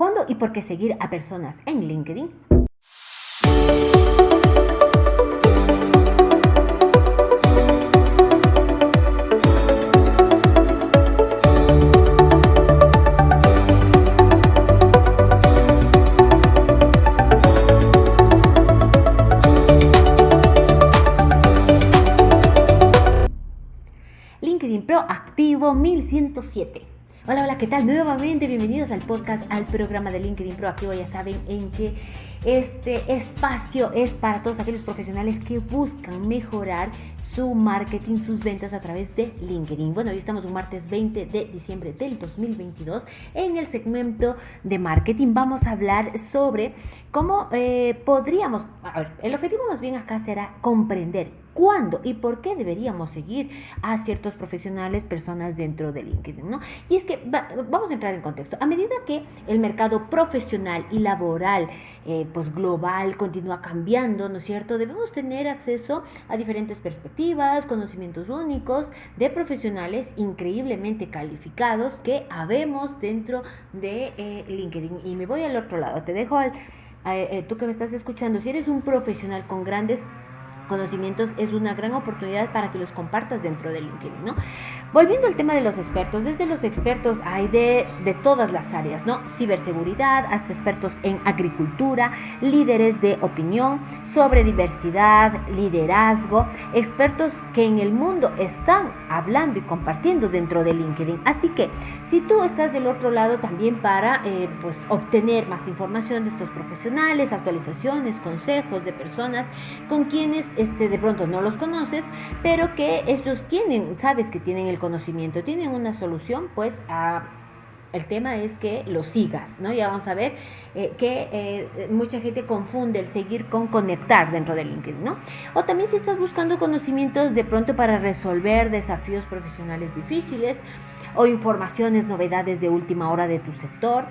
¿Cuándo y por qué seguir a personas en LinkedIn? LinkedIn Pro activo 1107. Hola, hola, ¿qué tal? Nuevamente bienvenidos al podcast, al programa de LinkedIn Proactivo. Ya saben en que este espacio es para todos aquellos profesionales que buscan mejorar su marketing, sus ventas a través de LinkedIn. Bueno, hoy estamos un martes 20 de diciembre del 2022. En el segmento de marketing vamos a hablar sobre cómo eh, podríamos, a ver, el objetivo más bien acá será comprender cuándo y por qué deberíamos seguir a ciertos profesionales, personas dentro de LinkedIn, ¿no? Y es que vamos a entrar en contexto. A medida que el mercado profesional y laboral, eh, pues global, continúa cambiando, ¿no es cierto? Debemos tener acceso a diferentes perspectivas, conocimientos únicos de profesionales increíblemente calificados que habemos dentro de eh, LinkedIn. Y me voy al otro lado, te dejo al, eh, tú que me estás escuchando, si eres un profesional con grandes conocimientos es una gran oportunidad para que los compartas dentro de LinkedIn, ¿no? Volviendo al tema de los expertos, desde los expertos hay de, de todas las áreas, ¿no? Ciberseguridad, hasta expertos en agricultura, líderes de opinión sobre diversidad, liderazgo, expertos que en el mundo están hablando y compartiendo dentro de LinkedIn. Así que si tú estás del otro lado también para eh, pues, obtener más información de estos profesionales, actualizaciones, consejos de personas con quienes este, de pronto no los conoces, pero que ellos tienen, sabes que tienen el conocimiento, tienen una solución, pues el tema es que lo sigas, ¿no? Ya vamos a ver eh, que eh, mucha gente confunde el seguir con conectar dentro de LinkedIn, ¿no? O también si estás buscando conocimientos de pronto para resolver desafíos profesionales difíciles o informaciones, novedades de última hora de tu sector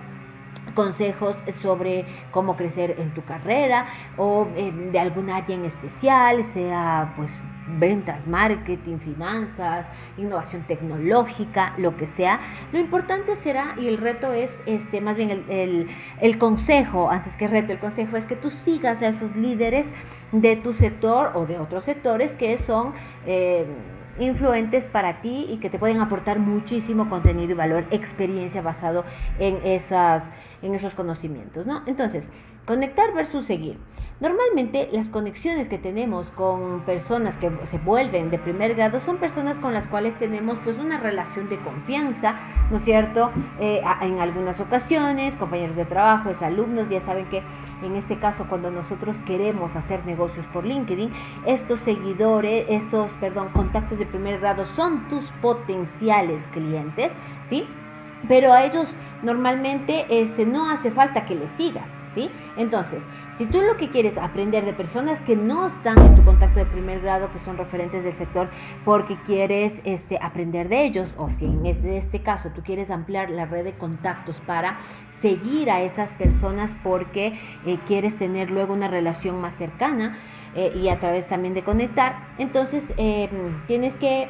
consejos sobre cómo crecer en tu carrera o eh, de algún área en especial, sea pues ventas, marketing, finanzas, innovación tecnológica, lo que sea. Lo importante será, y el reto es, este, más bien el, el, consejo, antes que reto, el consejo es que tú sigas a esos líderes de tu sector o de otros sectores que son... Eh, influentes para ti y que te pueden aportar muchísimo contenido y valor, experiencia basado en, esas, en esos conocimientos, ¿no? Entonces, conectar versus seguir. Normalmente las conexiones que tenemos con personas que se vuelven de primer grado son personas con las cuales tenemos pues una relación de confianza, ¿no es cierto? Eh, en algunas ocasiones, compañeros de trabajo, es alumnos, ya saben que en este caso cuando nosotros queremos hacer negocios por LinkedIn, estos seguidores, estos, perdón, contactos de primer grado son tus potenciales clientes, ¿sí? pero a ellos normalmente este, no hace falta que les sigas, ¿sí? Entonces, si tú lo que quieres aprender de personas que no están en tu contacto de primer grado, que son referentes del sector, porque quieres este, aprender de ellos, o si en este, este caso tú quieres ampliar la red de contactos para seguir a esas personas porque eh, quieres tener luego una relación más cercana eh, y a través también de conectar, entonces eh, tienes que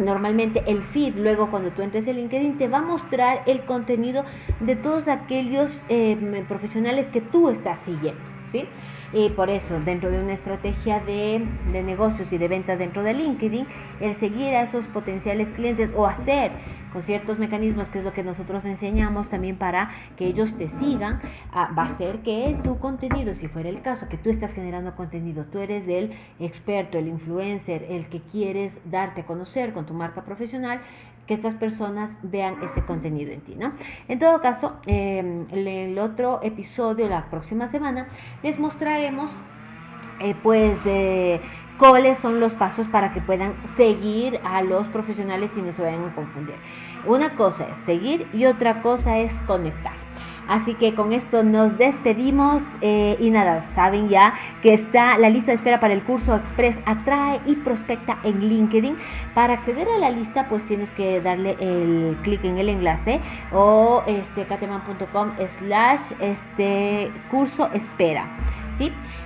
Normalmente el feed, luego cuando tú entres en LinkedIn, te va a mostrar el contenido de todos aquellos eh, profesionales que tú estás siguiendo, ¿sí? Y por eso, dentro de una estrategia de, de, negocios y de venta dentro de LinkedIn, el seguir a esos potenciales clientes o hacer con ciertos mecanismos, que es lo que nosotros enseñamos también para que ellos te sigan, ah, va a ser que tu contenido, si fuera el caso, que tú estás generando contenido, tú eres el experto, el influencer, el que quieres darte a conocer con tu marca profesional, que estas personas vean ese contenido en ti, ¿no? En todo caso, en em, el otro episodio, la próxima semana, les mostraremos eh, pues cuáles son los pasos para que puedan seguir a los profesionales y no se vayan a confundir. Una cosa es seguir y otra cosa es conectar. Así que con esto nos despedimos eh, y nada, saben ya que está la lista de espera para el curso Express Atrae y Prospecta en LinkedIn. Para acceder a la lista pues tienes que darle el clic en el enlace o este cateman.com slash este curso espera.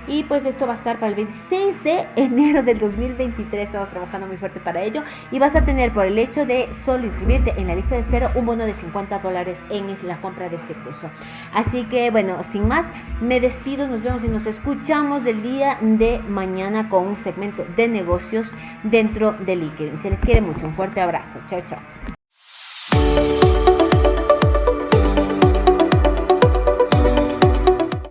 Y pues esto va a estar para el 26 de enero del 2023. Estamos trabajando muy fuerte para ello. Y vas a tener por el hecho de solo inscribirte en la lista de espera un bono de 50 dólares en la compra de este curso. Así que bueno, sin más, me despido. Nos vemos y nos escuchamos el día de mañana con un segmento de negocios dentro de LinkedIn. Se les quiere mucho. Un fuerte abrazo. Chao, chao.